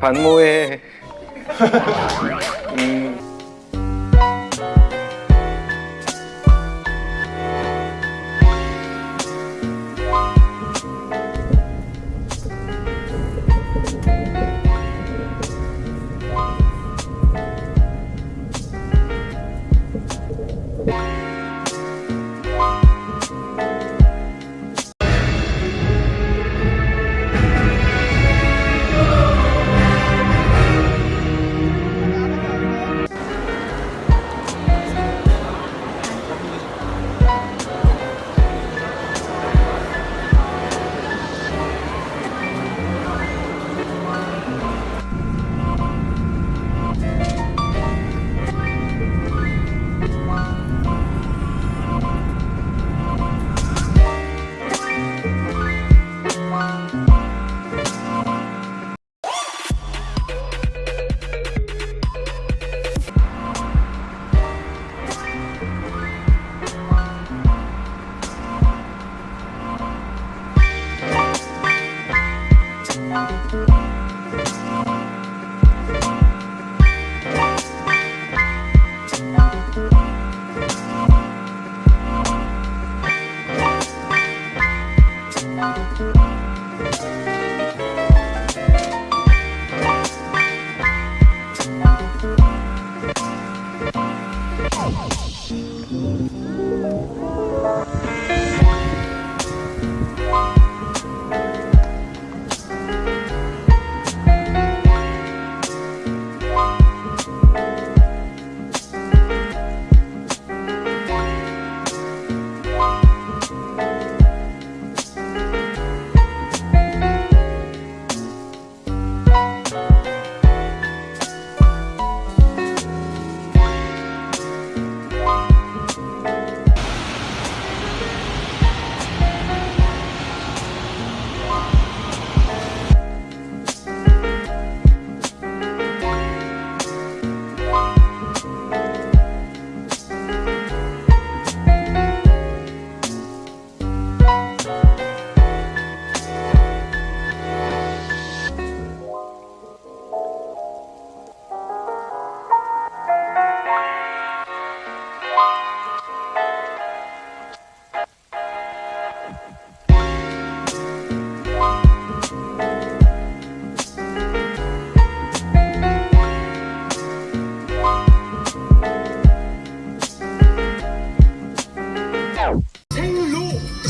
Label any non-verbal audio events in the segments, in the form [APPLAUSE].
반모에 [LAUGHS] 음,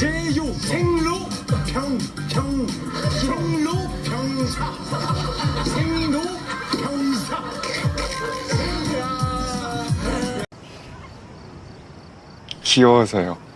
제용 생로 평평 생로 평사. 생로 평사. 귀여워서요